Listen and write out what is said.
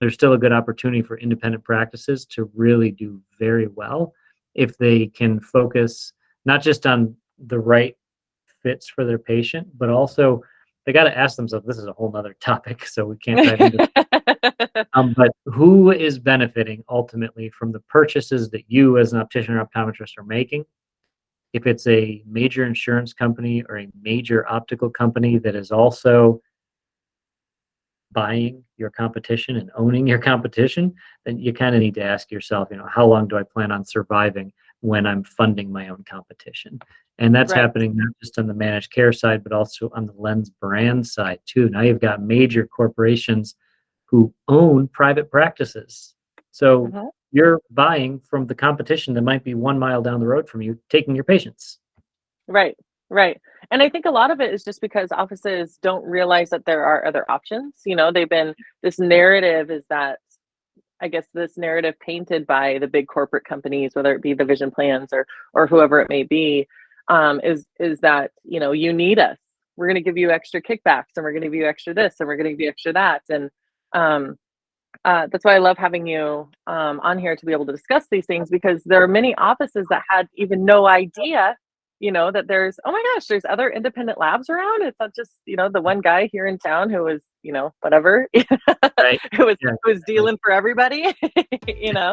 there's still a good opportunity for independent practices to really do very well if they can focus not just on the right fits for their patient, but also they got to ask themselves this is a whole nother topic so we can't dive into um, but who is benefiting ultimately from the purchases that you as an optician or optometrist are making? If it's a major insurance company or a major optical company that is also buying your competition and owning your competition, then you kind of need to ask yourself, you know, how long do I plan on surviving when I'm funding my own competition? And that's right. happening not just on the managed care side, but also on the lens brand side too. Now you've got major corporations who own private practices. So uh-huh. you're buying from the competition that might be one mile down the road from you, taking your patients. Right, right. And I think a lot of it is just because offices don't realize that there are other options. You know, they've been, this narrative is that, I guess, this narrative painted by the big corporate companies, whether it be the vision plans or, or whoever it may be, um, is, is that, you know, you need us. We're going to give you extra kickbacks and we're going to give you extra this and we're going to give you extra that. And um, uh, that's why I love having you um, on here to be able to discuss these things because there are many offices that had even no idea you know that there's oh my gosh there's other independent labs around it's not just you know the one guy here in town who was you know whatever right. who was yeah. who was dealing for everybody you know